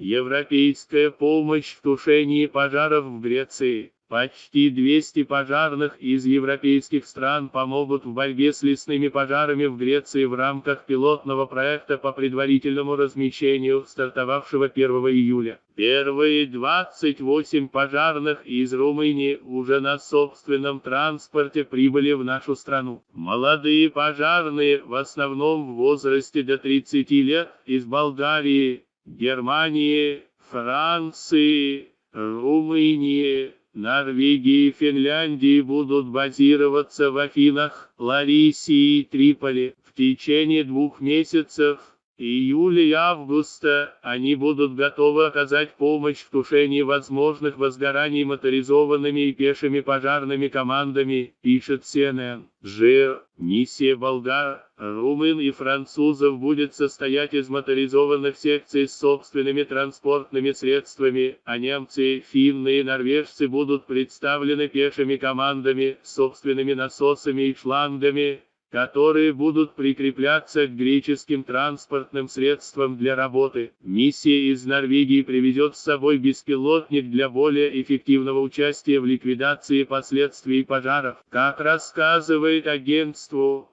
Европейская помощь в тушении пожаров в Греции. Почти 200 пожарных из европейских стран помогут в борьбе с лесными пожарами в Греции в рамках пилотного проекта по предварительному размещению, стартовавшего 1 июля. Первые 28 пожарных из Румынии уже на собственном транспорте прибыли в нашу страну. Молодые пожарные, в основном в возрасте до 30 лет, из Болгарии, Германии, Франции, Румынии, Норвегии и Финляндии будут базироваться в Афинах, Ларисе и Триполи. В течение двух месяцев июля и августа они будут готовы оказать помощь в тушении возможных возгораний моторизованными и пешими пожарными командами, пишет CNN. Ж. Миссия болгар, румын и французов будет состоять из моторизованных секций с собственными транспортными средствами, а немцы, финны и норвежцы будут представлены пешими командами, собственными насосами и шлангами, которые будут прикрепляться к греческим транспортным средствам для работы. Миссия из Норвегии приведет с собой беспилотник для более эффективного участия в ликвидации последствий пожаров. Как рассказывает агентству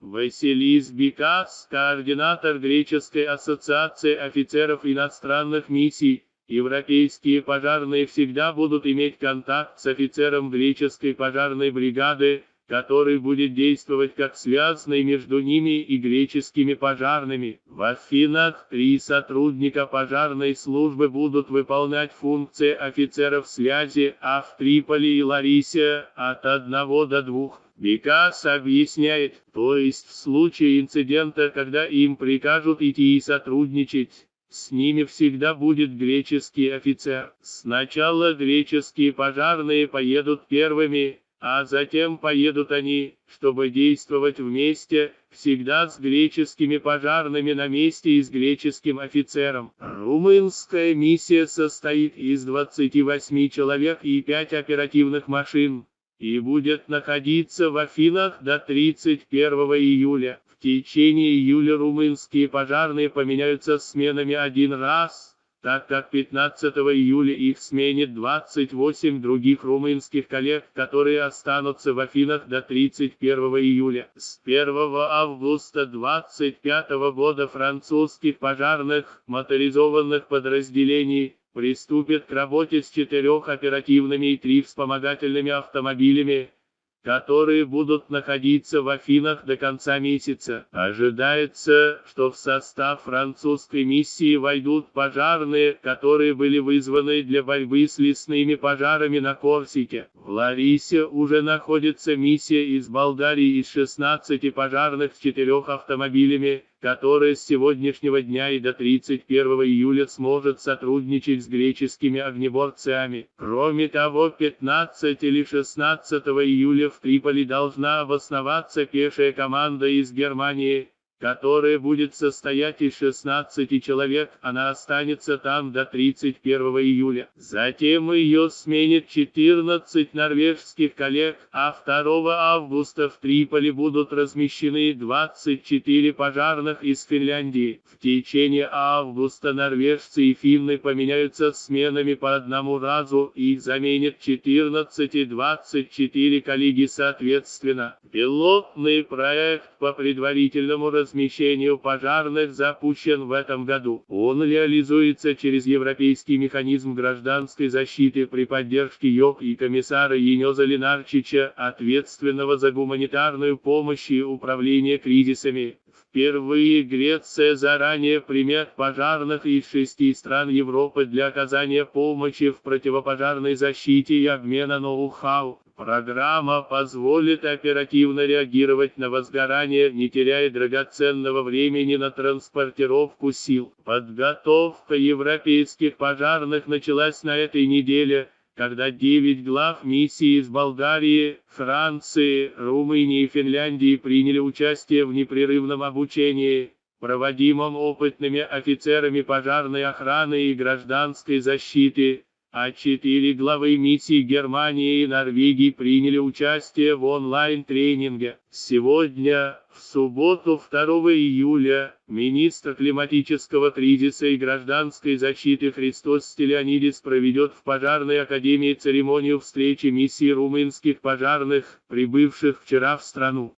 Василис Бикас, координатор Греческой ассоциации офицеров иностранных миссий, Европейские пожарные всегда будут иметь контакт с офицером греческой пожарной бригады, который будет действовать как связанный между ними и греческими пожарными. В Афинах три сотрудника пожарной службы будут выполнять функции офицеров связи, а в Триполи и Ларисе от одного до двух. Бекас объясняет, то есть в случае инцидента, когда им прикажут идти и сотрудничать, с ними всегда будет греческий офицер. Сначала греческие пожарные поедут первыми, а затем поедут они, чтобы действовать вместе, всегда с греческими пожарными на месте и с греческим офицером. Румынская миссия состоит из 28 человек и 5 оперативных машин, и будет находиться в Афинах до 31 июля. В течение июля румынские пожарные поменяются сменами один раз, так как 15 июля их сменит 28 других румынских коллег, которые останутся в Афинах до 31 июля. С 1 августа 25 года французских пожарных моторизованных подразделений приступят к работе с четырех оперативными и три вспомогательными автомобилями, которые будут находиться в Афинах до конца месяца. Ожидается, что в состав французской миссии войдут пожарные, которые были вызваны для борьбы с лесными пожарами на Корсике. В Ларисе уже находится миссия из Болгарии из 16 пожарных с четырех автомобилями, которая с сегодняшнего дня и до 31 июля сможет сотрудничать с греческими огнеборцами. Кроме того, 15 или 16 июля в Триполи должна обосноваться пешая команда из Германии, которая будет состоять из 16 человек, она останется там до 31 июля. Затем ее сменит 14 норвежских коллег, а 2 августа в Триполи будут размещены 24 пожарных из Финляндии. В течение августа норвежцы и финны поменяются сменами по одному разу и заменят 14 и 24 коллеги соответственно. Пилотный проект по предварительному размещению размещению пожарных запущен в этом году. Он реализуется через Европейский механизм гражданской защиты при поддержке ЙОК и комиссара Енеза Ленарчича, ответственного за гуманитарную помощь и управление кризисами. Впервые Греция заранее примет пожарных из шести стран Европы для оказания помощи в противопожарной защите и обмена ноу-хау. Программа позволит оперативно реагировать на возгорание, не теряя драгоценного времени на транспортировку сил. Подготовка европейских пожарных началась на этой неделе, когда 9 глав миссии из Болгарии, Франции, Румынии и Финляндии приняли участие в непрерывном обучении, проводимом опытными офицерами пожарной охраны и гражданской защиты, а четыре главы миссий Германии и Норвегии приняли участие в онлайн-тренинге. Сегодня, в субботу 2 июля, министр климатического кризиса и гражданской защиты Христос Стелянидис проведет в Пожарной академии церемонию встречи миссии румынских пожарных, прибывших вчера в страну.